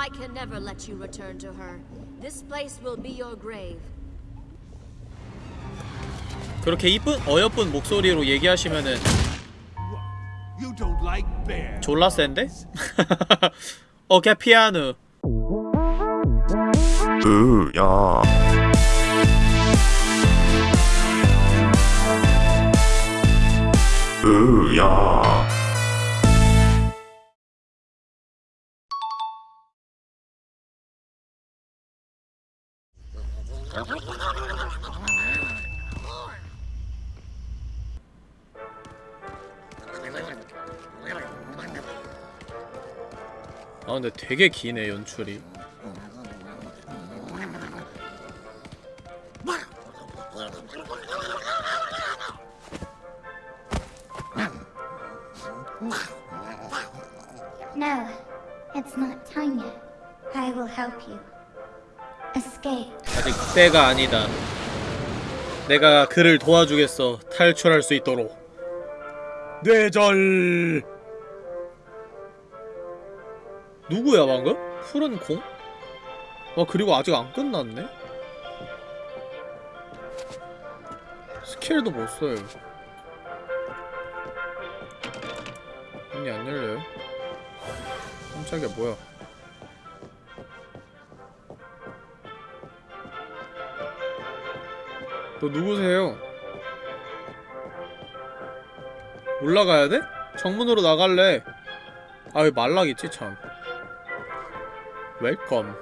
I can never let you return to her. This place will be your grave. 그렇게 이쁜 어여쁜 목소리로 얘기하시면은 You don't like bears. 졸라 센데? 어케 피아노 으야 으야 아 근데 되게 기네 연출이 No, it's not time yet. I will help you. Escape. 아직 때가 아니다 내가 그를 도와주겠어 탈출할 수 있도록 뇌절 누구야 방금? 푸른 공? 와 그리고 아직 안 끝났네? 스킬도 못 써요 문이 안 열려요? 깜짝이야 뭐야 너 누구세요? 올라가야 돼? 정문으로 나갈래 아 왜 말락 있지 참 Welcome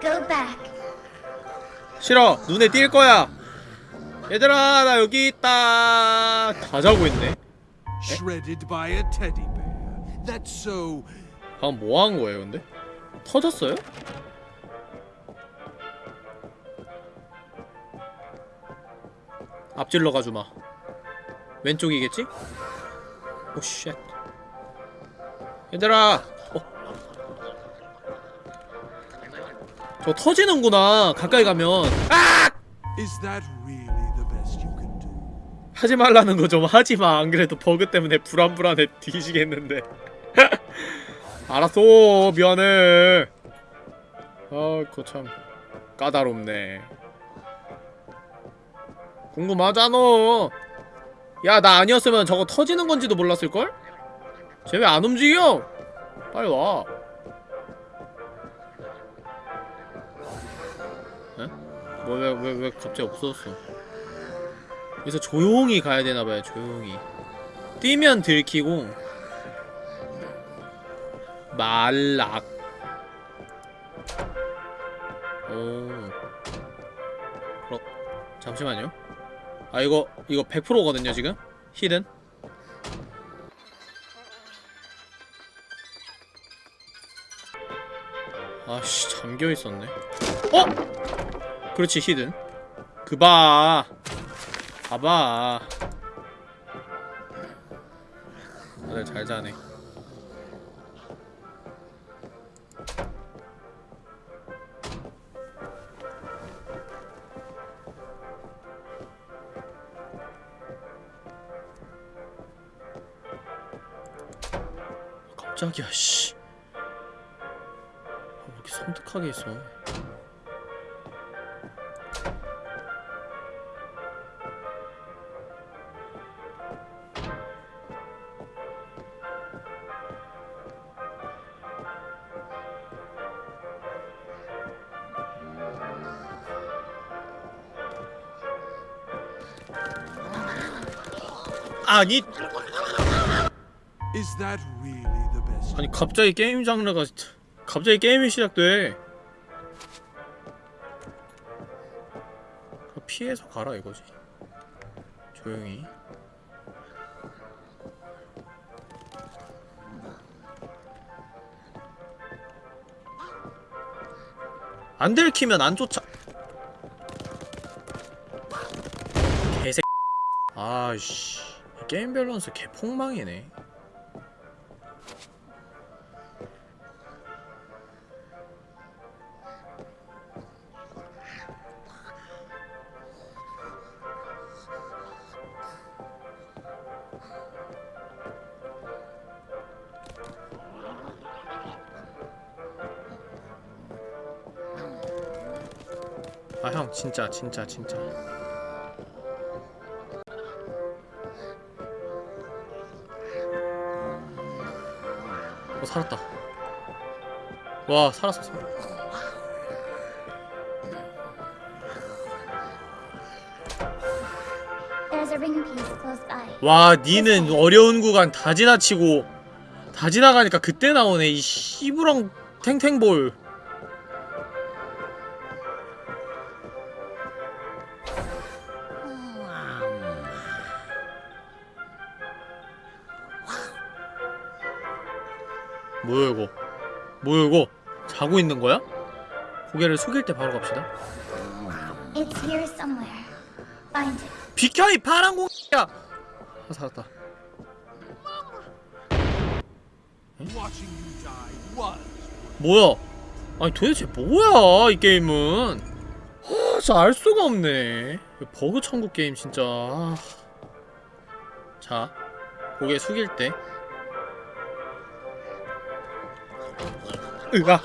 Go back. 싫어 눈에 띌 거야 얘들아 나 여기 있다 다 자고 있네 Shredded by a teddy bear. That's so. 방금 뭐 한 거예요 근데? 터졌어요? 앞질러 가주마 왼쪽이겠지? 오쉣 얘들아 저 터지는구나 가까이 가면. do? 하지 말라는 거 좀 하지마. 안 그래도 버그 때문에 불안불안해 뒤지겠는데. 알았어 미안해. 아 그거 참 까다롭네. 궁금하잖아. 야 나 아니었으면 저거 터지는 건지도 몰랐을걸? 쟤 왜 안 움직여? 빨리 와 뭐왜 왜 왜 갑자기 없어졌어? 그래서 조용히 가야 되나봐요 조용히. 뛰면 들키고 말락. 오. 그럼 잠시만요. 아 이거 이거 100%거든요 지금? 히든 아씨 잠겨있었네. 어? 그렇지 히든. 그봐. 봐봐. 다들 잘 자네. 깜짝이야 씨. 아, 왜 이렇게 섬뜩하게 있어 아니? 아니 갑자기 게임 장르가 갑자기 게임이 시작돼. 피해서 가라 이거지. 조용히. 안 들키면 안 쫓아. 개새. 아이씨 게임 밸런스 개폭망이네. 아 형 진짜 진짜 진짜. 살았다. 와 살았어 by. 와 니는 어려운 구간 다 지나치고 다 지나가니까 그때 나오네 이 씨부렁 탱탱볼 뭐야 이거 뭐야 이거 자고 있는 거야? 고개를 숙일 때 바로 갑시다. 비켜 이 파란 공이야 아 살았다 뭐야? 아니 도대체 뭐야 이 게임은? 아, 진짜 알 수가 없네. 버그 천국 게임 진짜. 아. 자, 고개 숙일 때. 으아.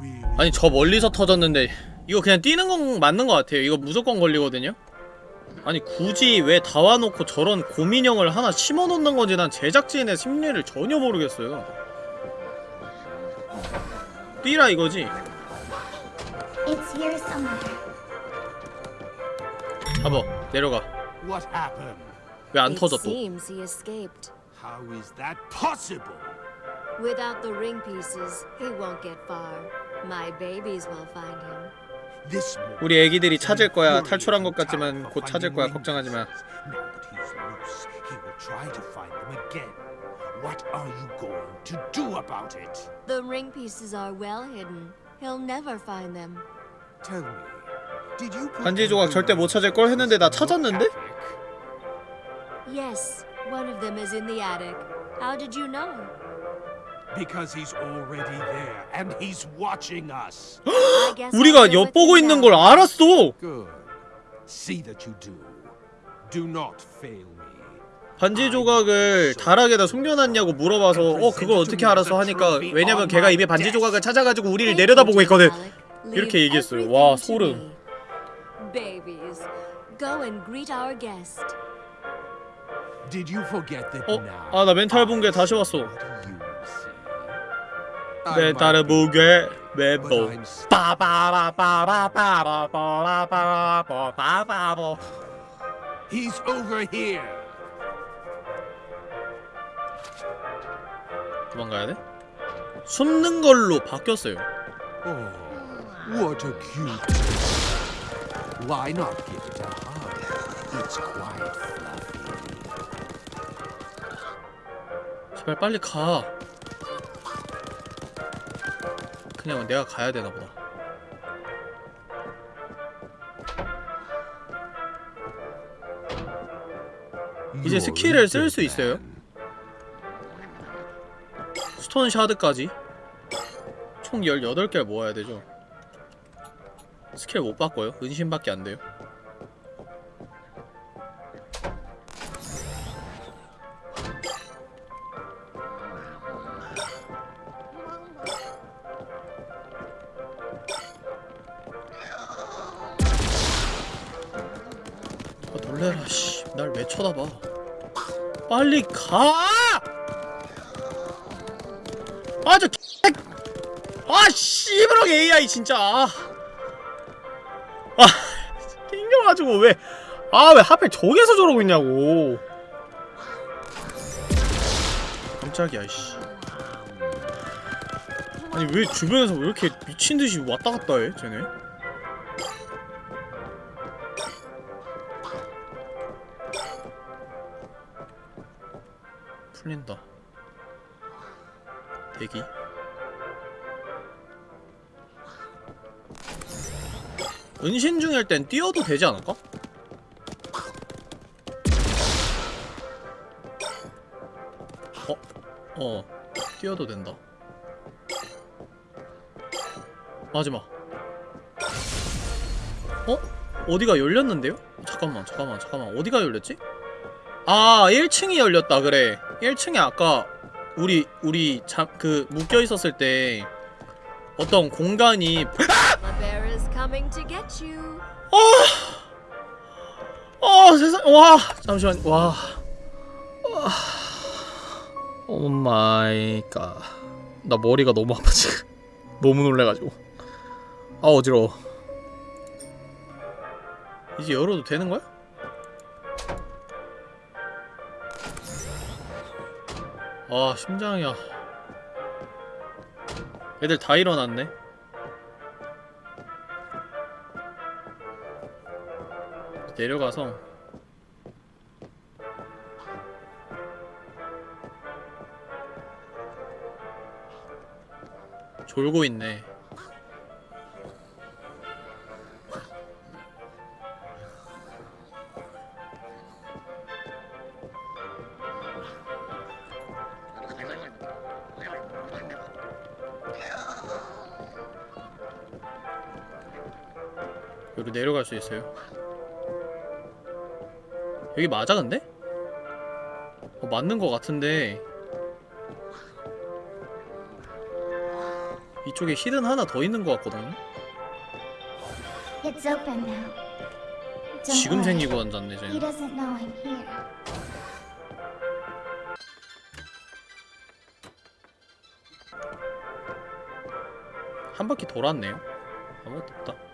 Really? 아니 저 멀리서 터졌는데 이거 그냥 뛰는 건 맞는 것 같아요. 이거 무조건 걸리거든요. 아니 굳이 왜 다 와놓고 저런 고민형을 하나 심어놓는 건지 난 제작진의 심리를 전혀 모르겠어요. 뛰라 이거지. 잡아 내려가. What happened? 왜 안 터져 또? How is that possible? Without the ring pieces, he won't get far. My babies will find him. 우리 애기들이 찾을 거야. 탈출한 것 같지만 곧 찾을 거야. 걱정하지 마. What are you going to do about it? The ring pieces are well hidden. He'll never find them. Tell me, did you put 반지 조각 절대 못 찾을 걸 했는데 나 찾았는데? Yes, one of them is in the attic. How did you know? Because he's already there and he's watching us. I guess I'll 우리가 엿보고 you 있는. 걸 알았어. Good. See that you do. Do not fail me. 반지 조각을 다락에다 숨겨놨냐고 물어봐서 어 그걸 어떻게 알았어 하니까 왜냐면 걔가 이미 반지 조각을 찾아가지고 우리를 내려다보고 있거든. 이렇게 얘기했어요. 와, 소름. 어? now? 아나 멘탈 붕괴 다시 왔어. 멘탈 붕괴 but 멘보. I'm s- 빠바바바바바바바바바바바바. He's over here. 도망가야 돼? 숨는 걸로 바뀌었어요. Oh, what a cute. Why not give it hug? It's quite 제발 빨리 가. 그냥 내가 가야 되나 보다. 이제 You're 스킬을 쓸 수 있어요? 스톤 샤드까지 총 18개를 모아야 되죠. 스킬 못 바꿔요. 은신밖에 안 돼요. 빨리 가! 아, 저 개... 아, 씨부렁 AI 진짜. 아, 아 낑겨가지고 왜? 아, 왜 하필 저기서 저러고 있냐고. 깜짝이야, 씨. 아니 왜 주변에서 왜 이렇게 미친 듯이 왔다 갔다 해, 쟤네? 대기. 은신 중일 땐 뛰어도 되지 않을까? 어? 어. 뛰어도 된다. 마지막. 어? 어디가 열렸는데요? 잠깐만, 잠깐만, 잠깐만. 어디가 열렸지? 아, 1층이 열렸다, 그래. 1층에 아까 우리 우리 잠그 묶여 있었을 때 어떤 공간이 you. 어 세상 와 잠시만 와. Oh my god 나 머리가 너무 아파 지금. 너무 놀래 가지고. 아 어지러워. 이제 열어도 되는 거야? 아 심장이야. 애들 다 일어났네. 내려가서. 졸고 있네 여기 내려갈 수 있어요 여기 맞아 근데? 어, 맞는 거 같은데 이쪽에 히든 하나 더 있는 같거든요? Now. Don't 지금. 생기고 앉았네 쟤는. 한 바퀴 돌았네요 아무것도 없다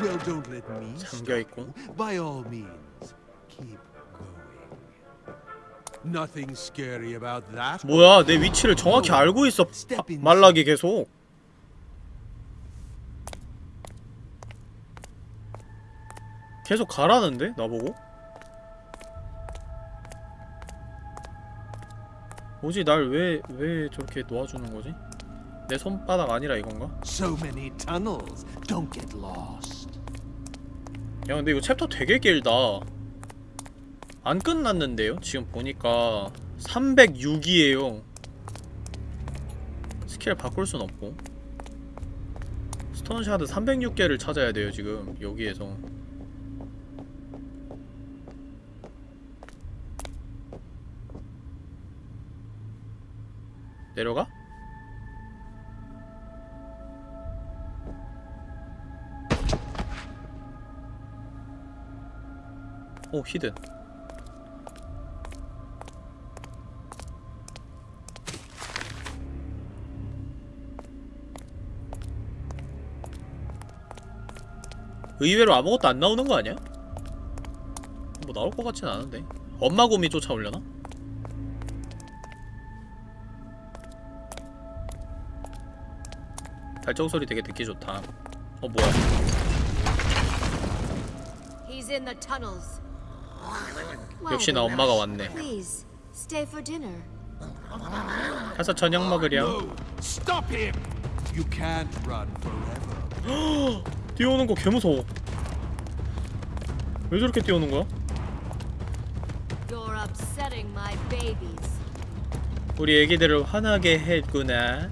Well, don't let me stop 잠겨 있고 you. By all means, keep going. Nothing scary about that. 뭐야 내 위치를 정확히 알고 있어 바- 말락이 계속 계속 가라는데 나보고 뭐지 날 왜 왜 저렇게 놓아주는 거지? 내 손바닥 안이라 이건가? So many tunnels. Don't get lost. 야 근데 이거 챕터 되게 길다 안 끝났는데요? 지금 보니까 306이에요 스킬 바꿀 순 없고 스톤샤드 306개를 찾아야 돼요 지금 여기에서 내려가? 오 히든 의외로 아무것도 안 나오는 거 아니야? 뭐 나올 것 같진 않은데 엄마 곰이 쫓아오려나? 발자국 소리 되게 듣기 좋다 어 뭐야 He's in the tunnels. 역시나 엄마가 왔네. 가서 저녁 먹으렴 No, stop him. You can't run forever. 뛰어오는 거 개무서워 왜 저렇게 뛰어오는 거야? You're upsetting my babies. 우리 애기들을 화나게 했구나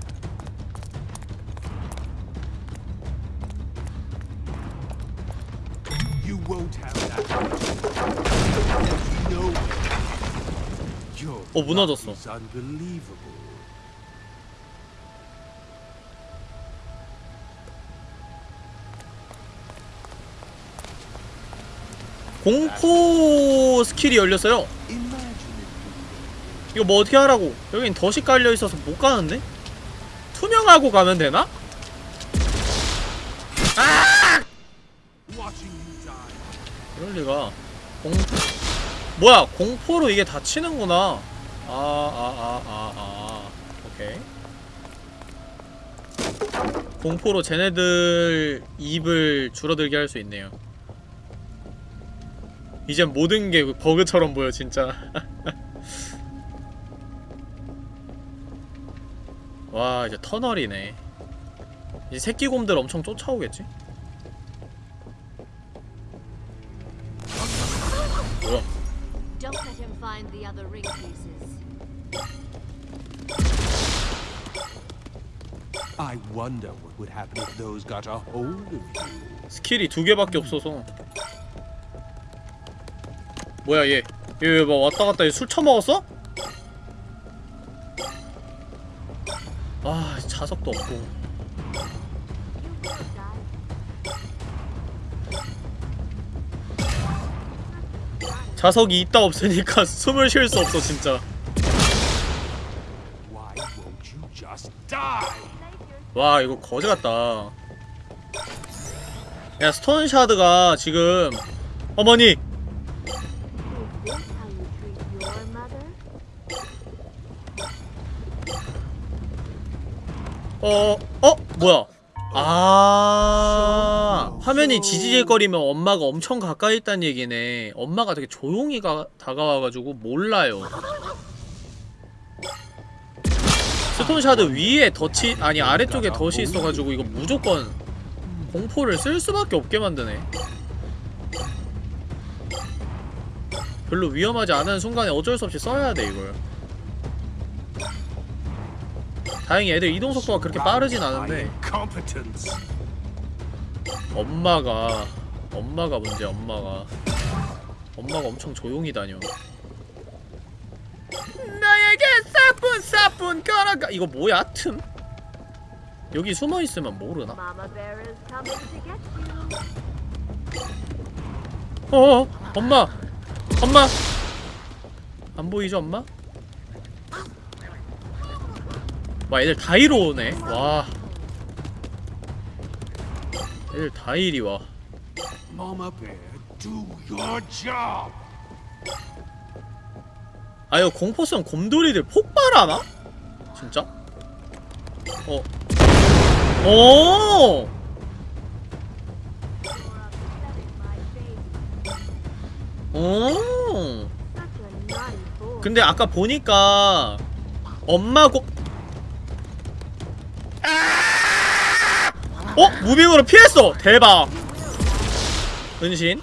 어, 무너졌어. 공포 skill이 열렸어요. 이거 뭐 어떻게 하라고 여긴 덫이 깔려있어서 못 가는데? 투명하고 가면 되나? Watching you die. 그럴 리가 공포 뭐야 공포로 이게 다치는구나 아아아 아 아. 오케이. 공포로 쟤네들 입을 줄어들게 할 수 있네요. 이젠 모든 게 버그처럼 보여 진짜. 와 이제 터널이네. 이제 새끼곰들 엄청 쫓아오겠지? 뭐야 I wonder what would happen if those got a hold of you. skill이 두 개밖에 없어서 뭐야 얘 얘 왜 막 왔다 갔다 얘 술 처먹었어? 아 자석도 없고 자석이 있다 없으니까 숨을 쉴 수 없어 진짜 Why won't you just die? 와 이거 거지 같다 야 스톤샤드가 지금 어머니? 어, 어? 뭐야? 아, 화면이 지지직거리면 엄마가 엄청 가까이 있다는 얘기네. 엄마가 되게 조용히 가, 다가와가지고 몰라요. stone shard 위에 덫이, 아니 아래쪽에 덫이 있어가지고 이거 무조건 공포를 쓸 수밖에 없게 만드네. 별로 위험하지 않은 순간에 어쩔 수 없이 써야 돼, 이걸. 다행히 애들 이동 속도가 그렇게 빠르진 않은데. 엄마가 엄마가 문제 엄마가 엄마가 엄청 조용히 다녀 나에게 사뿐 사뿐 걸어가. 이거 뭐야? 틈? 여기 숨어 있으면 모르나? You. 어 엄마. 엄마. 안 보이죠 엄마? 와 애들 다 이리 오네. 와. 애들 다 이리 와. Mama Bear, do your job. 아 이거 공포성 곰돌이들 폭발하나? 진짜? 어. 오! 오! 근데 아까 보니까 엄마 고 아! 어? 무빙으로 피했어! 대박! 은신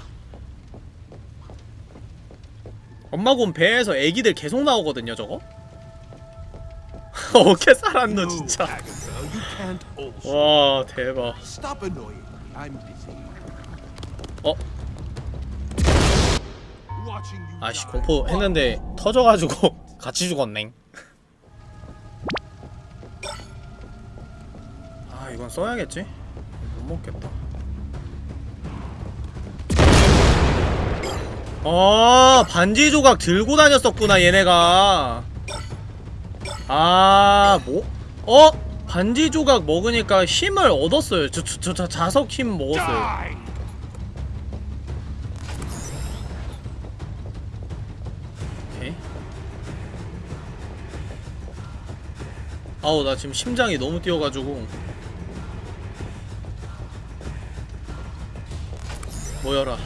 엄마 곰 배에서 애기들 계속 나오거든요 저거? 어떻게 살았노 진짜. 와 대박. 어? 아씨. 공포 했는데 터져가지고 같이 죽었네 아 이건 써야겠지? 못 먹겠다 아 반지 조각 들고 다녔었구나 얘네가 아 뭐? 어? 반지 조각 먹으니까 힘을 얻었어요 저, 저, 저, 저 자석 힘 먹었어요. 아우 나 지금 심장이 너무 뛰어가지고 모여라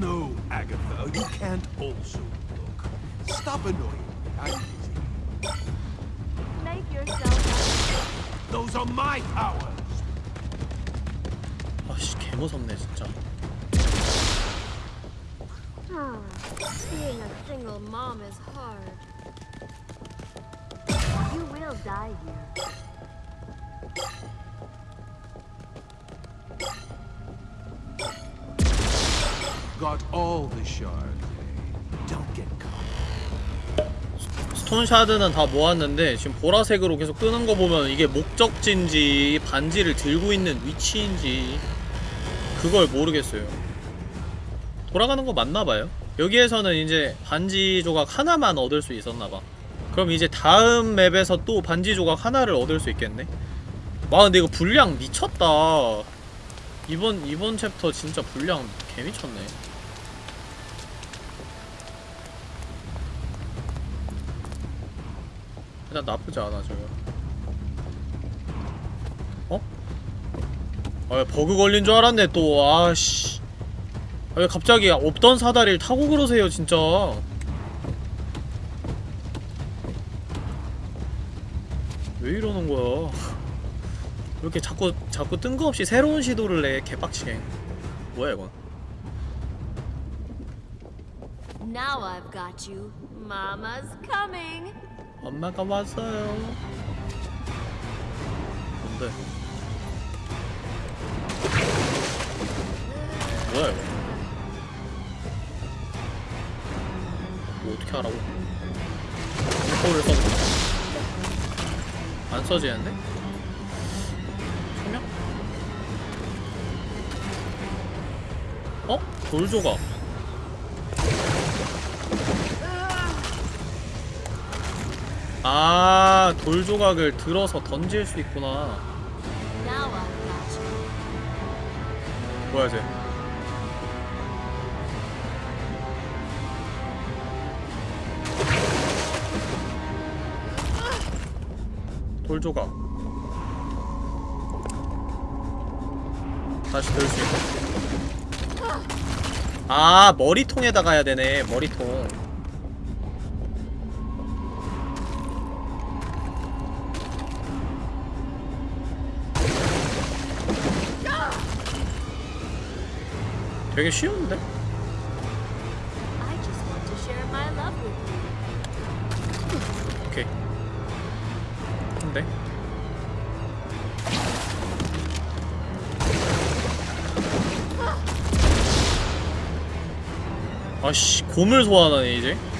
No, Agatha, you can't also look. Stop annoying me. I'm busy. Make yourself Those are my powers. 아씨 개무섭네 진짜 Ah, being a single mom is hard. You will die here. Got all the shards. eh? Don't get caught. 스톤샤드는 다 모았는데 지금 보라색으로 계속 뜨는 거 보면 이게 목적지인지 반지를 들고 있는 위치인지 그걸 모르겠어요 돌아가는 거 맞나봐요 여기에서는 이제 반지 조각 하나만 얻을 수 있었나봐 그럼 이제 다음 맵에서 또 반지 조각 하나를 얻을 수 있겠네 와 근데 이거 분량 미쳤다 이번 이번 챕터 진짜 분량 개미쳤네 일단 나쁘지 않아 저거. 어? 아 버그 걸린 줄 알았네 또. 아씨. 아, 왜 갑자기 없던 사다리를 타고 그러세요 진짜. 왜 이러는 거야? 왜 이렇게 자꾸 자꾸 뜬금없이 새로운 시도를 내 개빡치게. 뭐야 이건? Now I've got you. Mama's coming. 엄마가 왔어요. 뭔데? 뭐야 이거? 뭐 어떻게 하라고? 를 써볼까? 안 써지는데? 소명? 어? 돌조각. 아, 돌 조각을 들어서 던질 수 있구나. 뭐야, 쟤? 돌 조각. 다시 들 수 있고. 아, 머리통에다가 해야 되네, 머리통. 되게 쉬운데? 오케이. 근데? 아씨, 곰을 소환하네, 이제.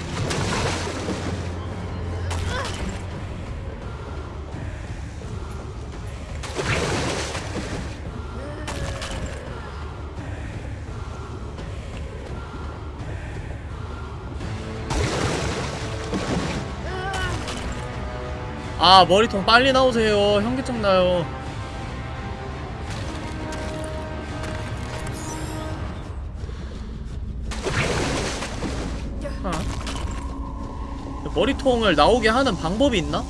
아 머리통 빨리 나오세요 현기증 나요 아. 머리통을 나오게 하는 방법이 있나?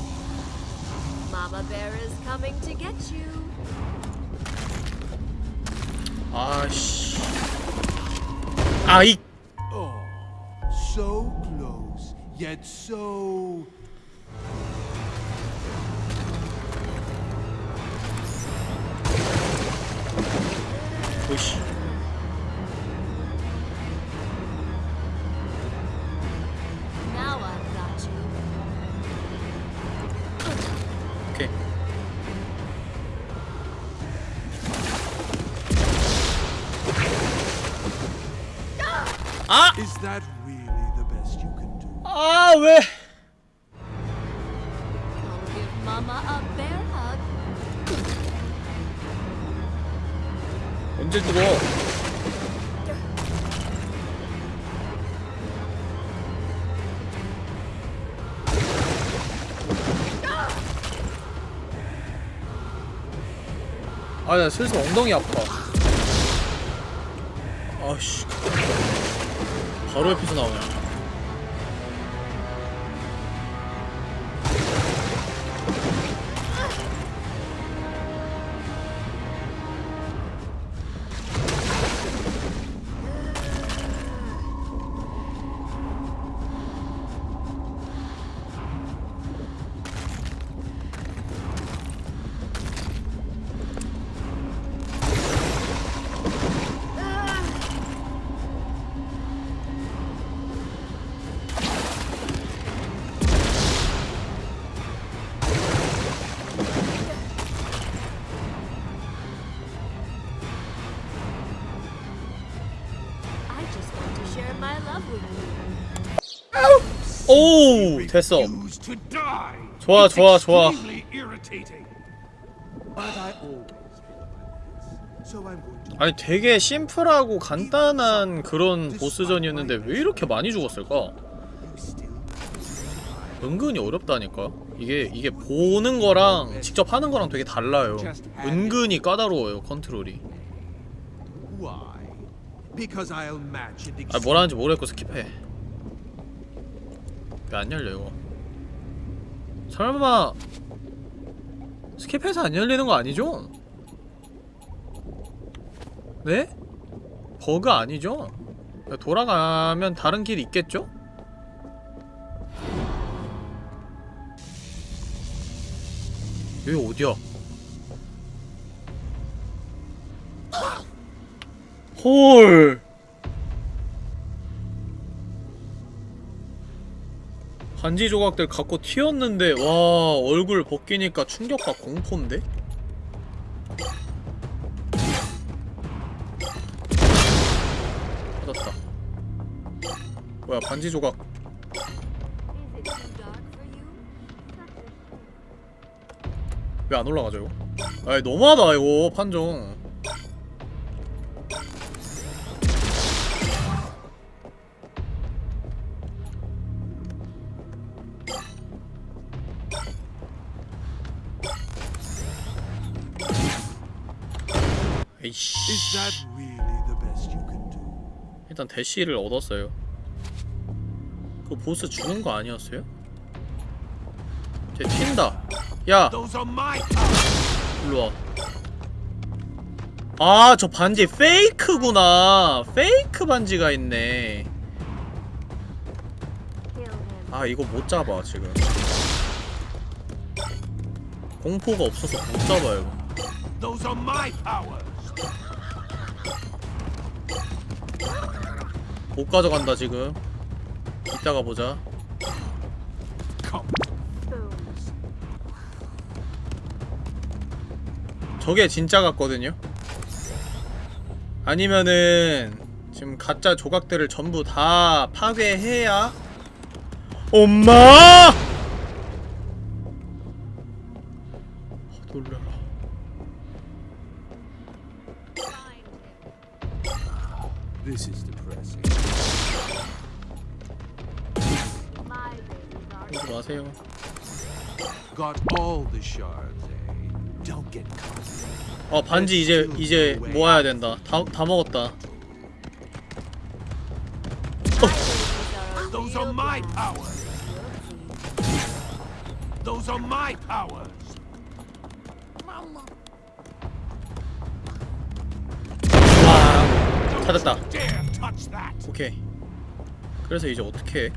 Mama Bear is coming to get you. 아씨 아이 Oh, so close, yet so. Mama a bear hug. 언제 죽어? 아, 나 슬슬 엉덩이 아파. 아씨. 바로 옆에서 나오네. 됐어. 좋아, 좋아, 좋아. 아니 되게 심플하고 간단한 그런 보스전이었는데 왜 이렇게 많이 죽었을까? 은근히 어렵다니까 이게 이게 보는 거랑 직접 하는 거랑 되게 달라요 은근히 까다로워요 컨트롤이. 아 뭐라는지 모르겠고 skip해 왜 안 열려 이거 설마 skip해서 안 열리는 거 아니죠? 네? 버그 아니죠? 돌아가면 다른 길이 있겠죠? 여기 어디야? 헐 반지 조각들 갖고 튀었는데 와 얼굴 벗기니까 충격과 공포인데? 받았다 뭐야 반지 조각? 왜 안 올라가죠 이거? 아이 너무하다 이거 판정 에이씨? 일단 대시를 얻었어요. 그 보스 죽은 거 아니었어요? 쟤 튄다. 야! Powers. 일로 와. 아 저 반지 페이크구나. 페이크 반지가 있네. 아 이거 못 잡아 지금. 공포가 없어서 못 잡아요 못 가져간다 지금 이따가 보자. 저게 진짜 같거든요 아니면은 지금 가짜 조각들을 전부 다 파괴해야 엄마! 어 반지 이제 이제 모아야 된다 다, 다 먹었다 powers. 와 찾았다. 오케이 그래서 이제 어떻게 해?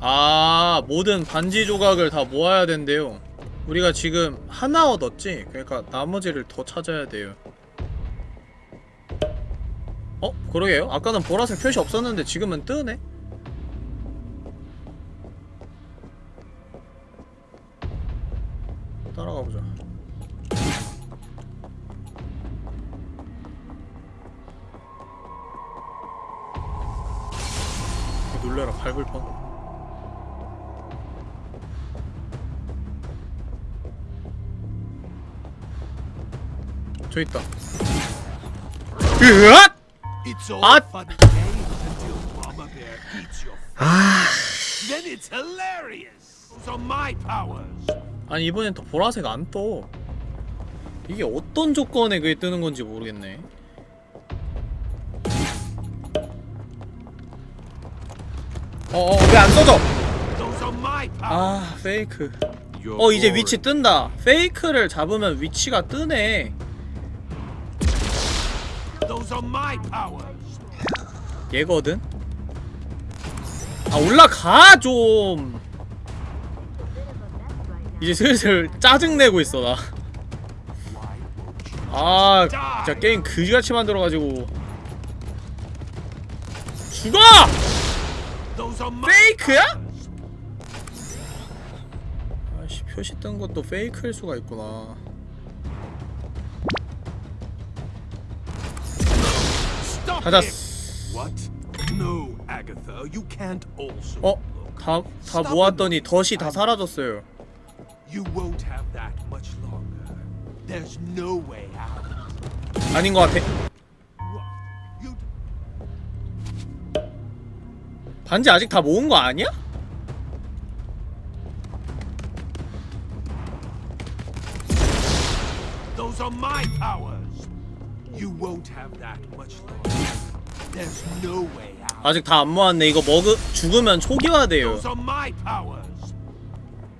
아 모든 반지 조각을 다 모아야 된대요 우리가 지금 하나 얻었지? 그러니까 나머지를 더 찾아야 돼요 어? 그러게요 아까는 보라색 표시 없었는데 지금은 뜨네? Hilarious. Those are my powers. 아니 이번엔 또 보라색 안 떠. 이게 어떤 조건에 그게 뜨는 건지 모르겠네. 어어 왜 안 써져? 아 페이크. 어 이제. 위치 뜬다. 페이크를 잡으면 위치가 뜨네. 얘거든. 아 올라가 좀. 이제 슬슬 짜증 내고 있어 나. 아 진짜 게임 그지같이 만들어가지고 죽어! 페이크야? 아씨 표시 뜬 것도 페이크일 수가 있구나 찾았어 it. What? No, Agatha, you can't also. 어? 다, 다 모았더니. 덫이 다 사라졌어요 You won't have that much longer. There's no way out. 아닌 것 같아 반지 아직 다 모은 거 아니야? Those are my powers. You won't have that much longer. There's no way out. 아직 다 안 모았네 이거 먹으 죽으면 초기화돼요 Those are my powers.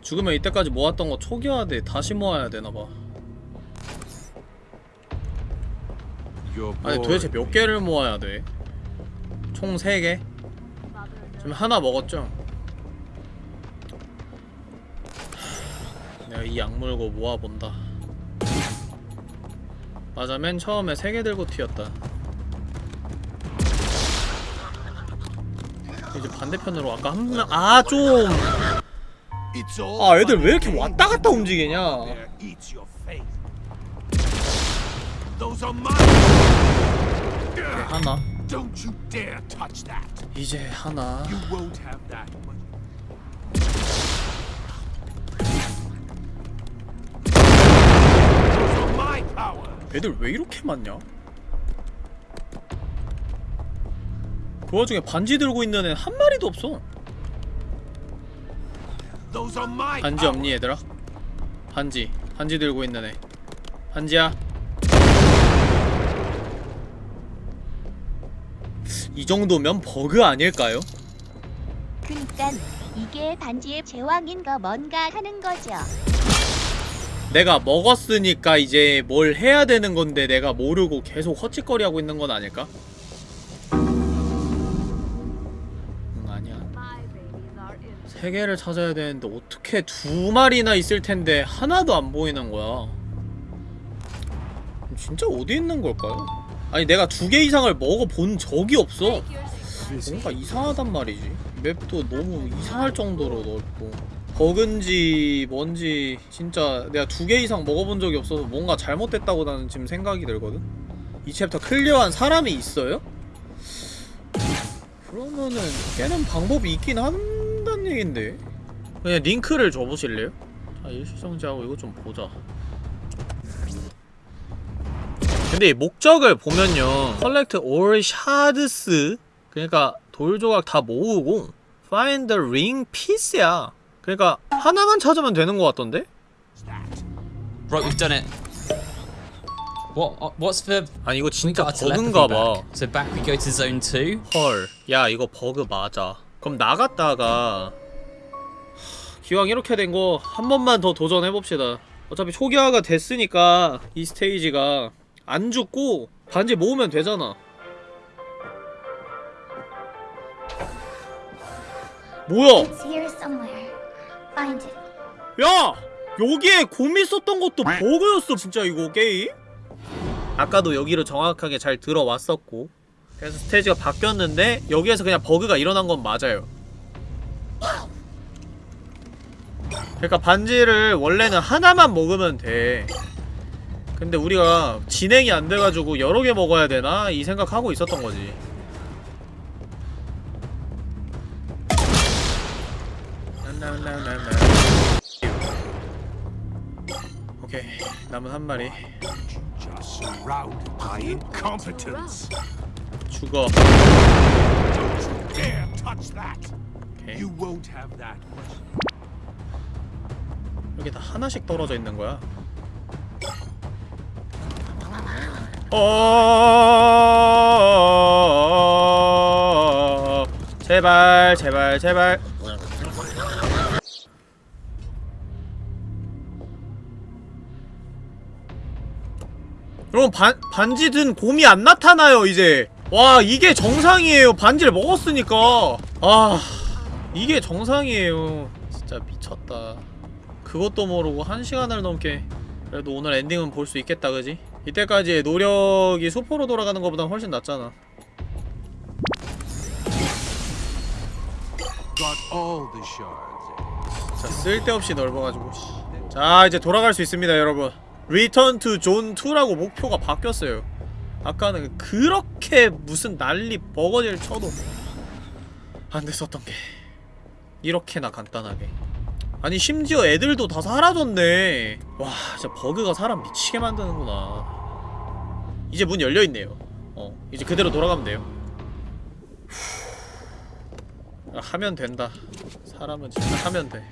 죽으면 이때까지 모았던 거 초기화돼 다시 모아야 되나봐 You're 아니 도대체 몇 개를 모아야 돼? 총 3개? 지금 하나 먹었죠? 내가 이 약물고 모아본다 맞아 맨 처음에 3개 들고 튀었다 이제 반대편으로 아까 한 명 아 좀 아 애들 왜 이렇게 왔다 갔다 움직이냐. 하나. 이제 하나 power. 애들 왜 이렇게 많냐? 그 와중에 반지 들고 있는 애 한 마리도 없어 반지. 없니 얘들아? 반지 반지 들고 있는 애 반지야 이 정도면 버그 아닐까요? 그니까 이게 반지의 제왕인가 뭔가 하는 거죠. 내가 먹었으니까 이제 뭘 해야 되는 건데 내가 모르고 계속 헛짓거리 하고 있는 건 아닐까? 응 아니야. 세 개를 찾아야 되는데 어떻게 두 마리나 있을 텐데 하나도 안 보이는 거야 진짜 어디 있는 걸까요? 아니 내가 두 개 이상을 먹어본 적이 없어. 뭔가 이상하단 말이지 맵도 너무 이상할 정도로 넓고 버그인지 뭔지 진짜 내가 두 개 이상 먹어본 적이 없어서 뭔가 잘못됐다고 나는 지금 생각이 들거든. 이 챕터 clear한 사람이 있어요? 그러면은 깨는 방법이 있긴 한다는 얘긴데. 그냥 링크를 줘보실래요? 자 일시정지하고 이거 좀 보자. 근데 이 목적을 보면요. Collect all shards. 그러니까 돌 조각 다 모으고 Find the ring piece야 그러니까 하나만 찾으면 되는 것 같던데? Right, we've done it. What? uh, What's the? 아니 이거 진짜 버그인가봐 back. So back we go to zone two. 헐, 야 이거 버그 맞아. 그럼 나갔다가 하, 기왕 이렇게 된 거 한 번만 더 도전해 봅시다. 어차피 초기화가 됐으니까 이 스테이지가 안 죽고 반지 모으면 되잖아. 뭐야? It. 야! 여기에 곰이 썼던 것도 버그였어 진짜 이거 게임? 아까도 여기로 정확하게 잘 들어왔었고 그래서 스테이지가 바뀌었는데 여기에서 그냥 버그가 일어난 건 맞아요 그러니까 반지를 원래는 하나만 먹으면 돼 근데 우리가 진행이 안 돼가지고 여러 개 먹어야 되나? 이 생각하고 있었던 거지 오케이 남은 한 마리. 죽어 you dare touch that. 오케이 won't have that much. 여기 다 하나씩 떨어져 있는 거야. 어 제발 제발 제발 여러분 반, 반지 든 곰이 안 나타나요 이제. 와 이게 정상이에요. 반지를 먹었으니까. 아 이게 정상이에요. 진짜 미쳤다. 그것도 모르고 한 시간을 넘게 그래도 오늘 엔딩은 볼 수 있겠다 그지? 이때까지의 노력이 수포로 돌아가는 것보다 훨씬 낫잖아. 자 쓸데없이 넓어가지고 씨. 자 이제 돌아갈 수 있습니다 여러분 Return to Zone 2라고 목표가 바뀌었어요. 아까는 그렇게 무슨 난리 버거지를 쳐도 안 됐었던 게 이렇게나 간단하게. 아니 심지어 애들도 다 사라졌네. 와 진짜 버그가 사람 미치게 만드는구나. 이제 문 열려있네요. 어 이제 그대로 돌아가면 돼요. 후. 하면 된다. 사람은 진짜 하면 돼.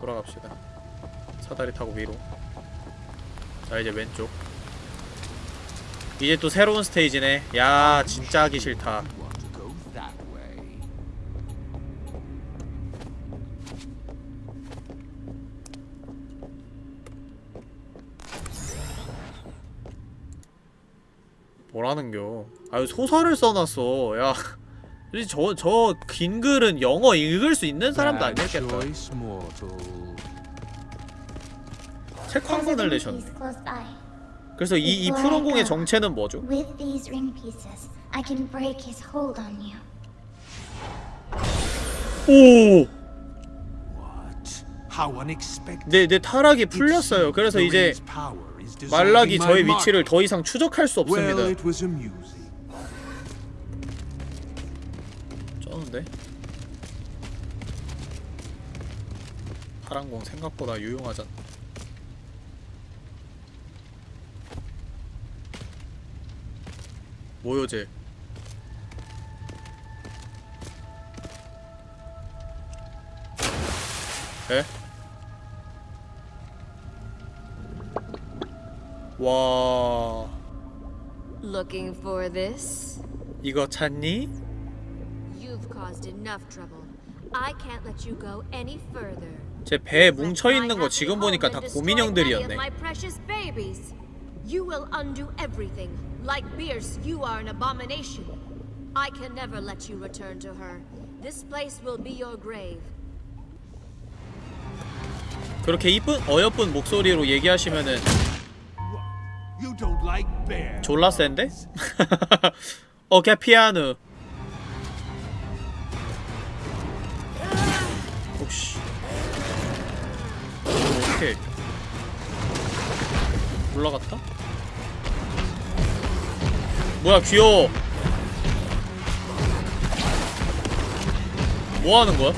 돌아갑시다. 사다리 타고 위로 자 이제 왼쪽. 이제 또 새로운 스테이지네. 야 진짜 하기 싫다. 뭐라는겨? 아유 소설을 써놨어. 야 저저 긴 글은 영어 읽을 수 있는 사람도 아니었겠다. 책 한 권을 내셨네. 그래서 이, 이 푸른공의 정체는 뭐죠? With these ring pieces, I can break his hold on you. 오! What? How unexpected. 내, 내 타락이 풀렸어요. 그래서 이제 말락이 저의 위치를 더 이상 추적할 수 없습니다. 쩌는데? 파란공 생각보다 유용하잖아. 모요제. 에? 와, Looking for this? 이거 찾니? You've caused enough trouble. I can't let you go any further. 제 배에 뭉쳐 있는 거 지금 보니까 다 고민형들이었네. My precious babies. You will undo everything. Like Bierce, you are an abomination. I can never let you return to her. This place will be your grave. 그렇게 이쁜 어여쁜 목소리로 얘기하시면은 You don't like bears. 졸라 센데? 어케 피아노 혹시 어떻게 올라갔다? 뭐야 귀여워 뭐 하는 거야?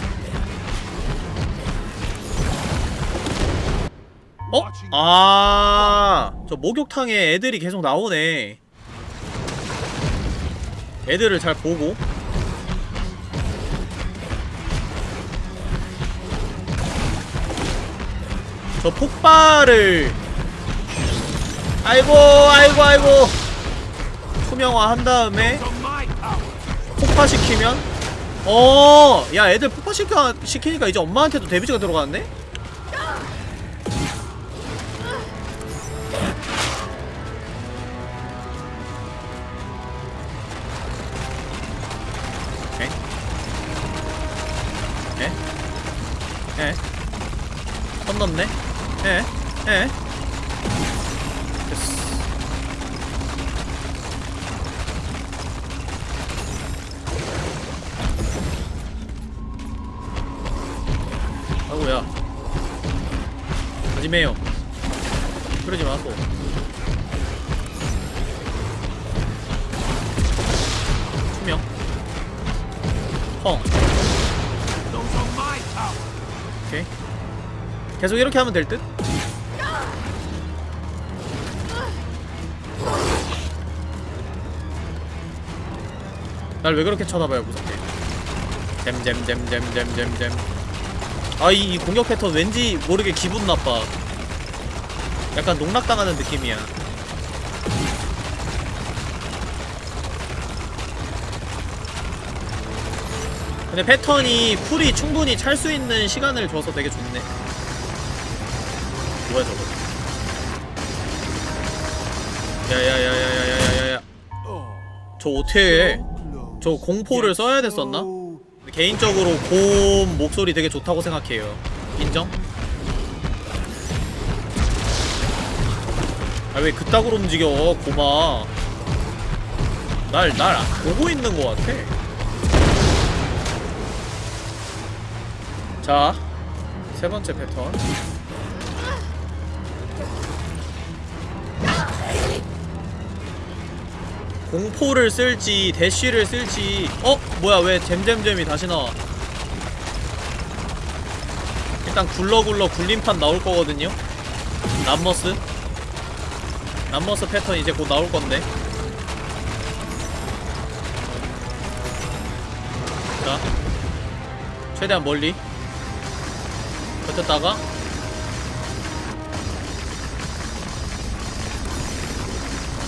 어? 아, 저 목욕탕에 애들이 계속 나오네. 애들을 잘 보고. 저 폭발을 아이고 아이고 아이고 투명화 한 다음에. 폭파시키면 어, 야 애들 폭파시켜 시키니까 이제 엄마한테도 데미지가 들어가는데? 계속 이렇게 하면 될 듯? 날 왜 그렇게 쳐다봐요 무섭게? 잼잼잼잼잼잼잼. 아이 이 공격 패턴 왠지 모르게 기분 나빠. 약간 농락당하는 느낌이야. 근데 패턴이 쿨이 충분히 찰 수 있는 시간을 줘서 되게 좋네 뭐야 저거 야야야야야야야야야 저 어떻게. 저 공포를 써야 됐었나? 개인적으로 곰 목소리 되게 좋다고 생각해요. 인정? 아 왜 그따구로 움직여 곰아 날, 날 보고 있는 것 같아 자 세번째 패턴 공포를 쓸지 대쉬를 쓸지. 어? 뭐야 왜 잼잼잼이 다시 나와? 일단 굴러굴러 굴림판 나올 거거든요. 람머스? 람머스 패턴 이제 곧 나올 건데. 자. 최대한 멀리. 버텼다가.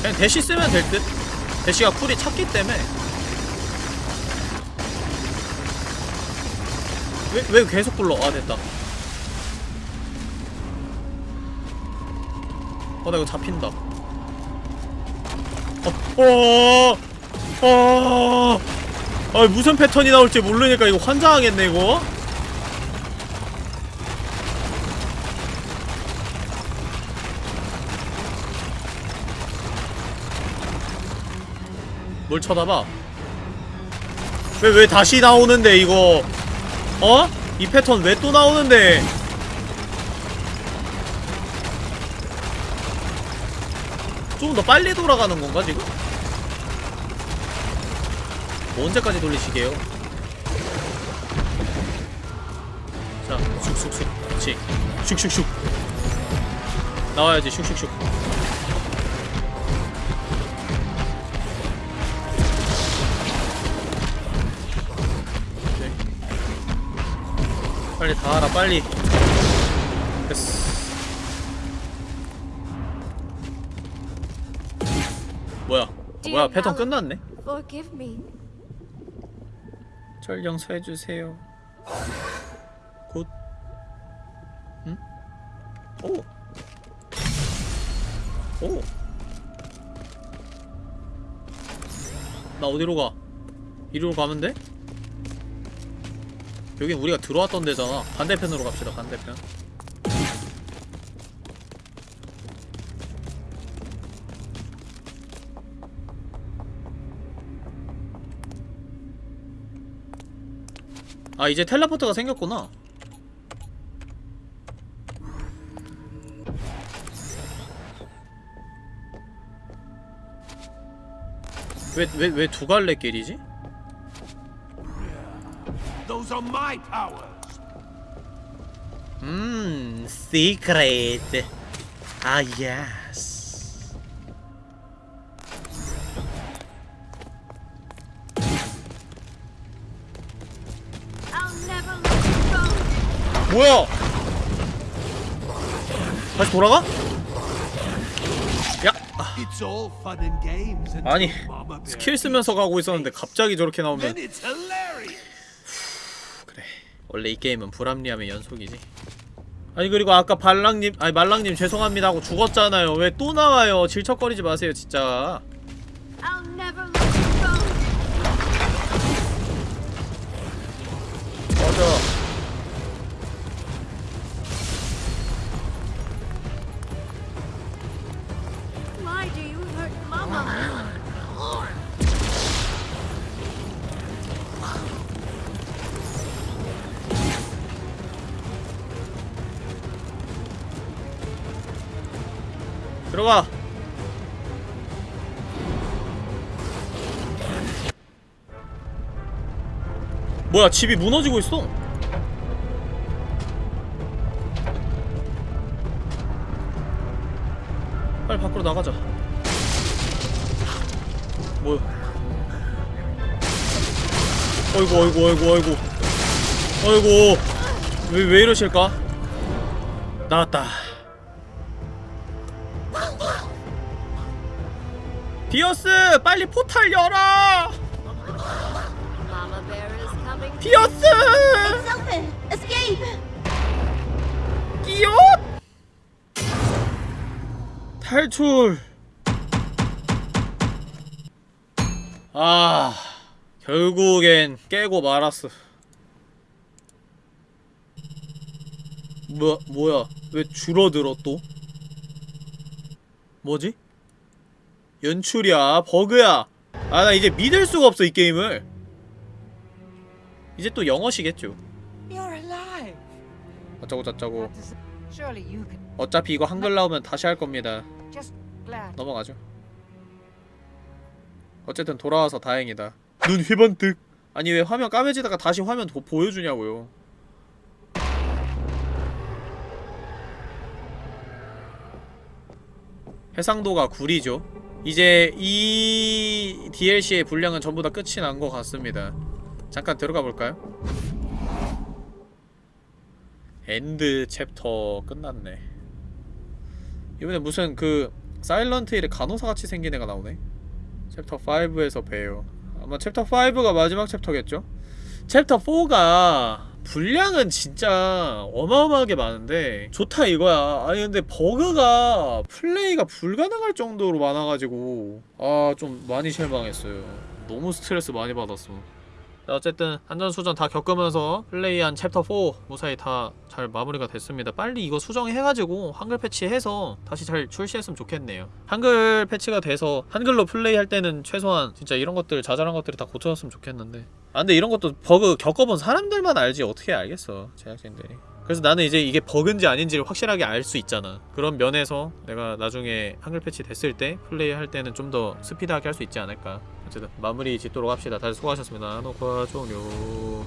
그냥 대쉬 쓰면 될듯 대시가 쿨이 찼기 때문에. 왜, 왜 계속 굴러? 아 됐다. 어나 이거 잡힌다. 어, 어, 어, 아 무슨 패턴이 나올지 모르니까 이거 환장하겠네 이거 뭘 쳐다봐 왜 왜 다시 나오는데 이거 어? 이 패턴 왜 또 나오는데 좀 더 빨리 돌아가는 건가 지금? 뭐 언제까지 돌리시게요? 자, 슉슉슉. 그렇지. 슉슉슉. 나와야지, 슉슉슉. 빨리 다 하라, 빨리. 됐어. 뭐야? 뭐야, 패턴 끝났네? 절 용서해주세요. 곧. 응? 오. 오. 나 어디로 가? 이리로 가면 돼? 여긴 우리가 들어왔던 데잖아. 반대편으로 갑시다. 반대편. 아 이제 텔레포트가 생겼구나 왜 왜 왜 두 갈래 길이지? Those are my powers. 음 시크릿 아 예스 I'll never let you go. 뭐야 다시 돌아가? 야 It's all fun and games until 아니 스킬 쓰면서 가고 있었는데 갑자기 저렇게 나오면 Then it's hilarious. 그래 원래 이 게임은 불합리함의 연속이지. 아니 그리고 아까 발랑님 아니 말랑님 죄송합니다 하고 죽었잖아요. 왜 또 나와요? 질척거리지 마세요 진짜 뭐야 집이 무너지고 있어? 빨리 밖으로 나가자. 뭐야? 어이구 어이구 어이구 어이구. 어이구. 왜, 왜 이러실까? 나왔다. 비어스 빨리 포탈 열어 It's open. Escape. 끼옷? 탈출! 아 결국엔 깨고 말았어. 뭐 뭐야? 왜 줄어들어 또? 뭐지? 연출이야 버그야. 아 나 이제 믿을 수가 없어 이 게임을 이제 또 영어시겠죠. 어쩌고 저쩌고. 어차피 이거 한글 나오면 다시 할 겁니다. 넘어가죠. 어쨌든 돌아와서 다행이다. 눈 휘번뜩. 아니 왜 화면 까매지다가 다시 화면 도, 보여주냐고요. 해상도가 9이죠. 이제 이 DLC의 분량은 전부 다 끝이 난 것 같습니다. 잠깐 들어가 볼까요? End Chapter 끝났네. 이번에 무슨 그 사일런트 힐의 간호사같이 생긴 애가 나오네 챕터 5에서 봬요 아마 챕터 5가 마지막 챕터겠죠? 챕터 4가 분량은 진짜 어마어마하게 많은데 좋다 이거야 아니 근데 버그가 플레이가 불가능할 정도로 많아가지고 아 좀 많이 실망했어요 너무 스트레스 많이 받았어 자, 어쨌든 산전수전 다 겪으면서 플레이한 챕터 4 무사히 다 잘 마무리가 됐습니다. 빨리 이거 수정해가지고 한글 패치해서 다시 잘 출시했으면 좋겠네요. 한글 패치가 돼서 한글로 플레이할 때는 최소한 진짜 이런 것들 자잘한 것들이 다 고쳐졌으면 좋겠는데 아 근데 이런 것도 버그 겪어본 사람들만 알지 어떻게 알겠어 제작진들이 그래서 나는 이제 이게 버그인지 아닌지를 확실하게 알 수 있잖아. 그런 면에서 내가 나중에 한글 패치 됐을 때 플레이할 때는 좀 더 스피드하게 할 수 있지 않을까. 어쨌든 마무리 짓도록 합시다. 다들 수고하셨습니다. 녹화 종료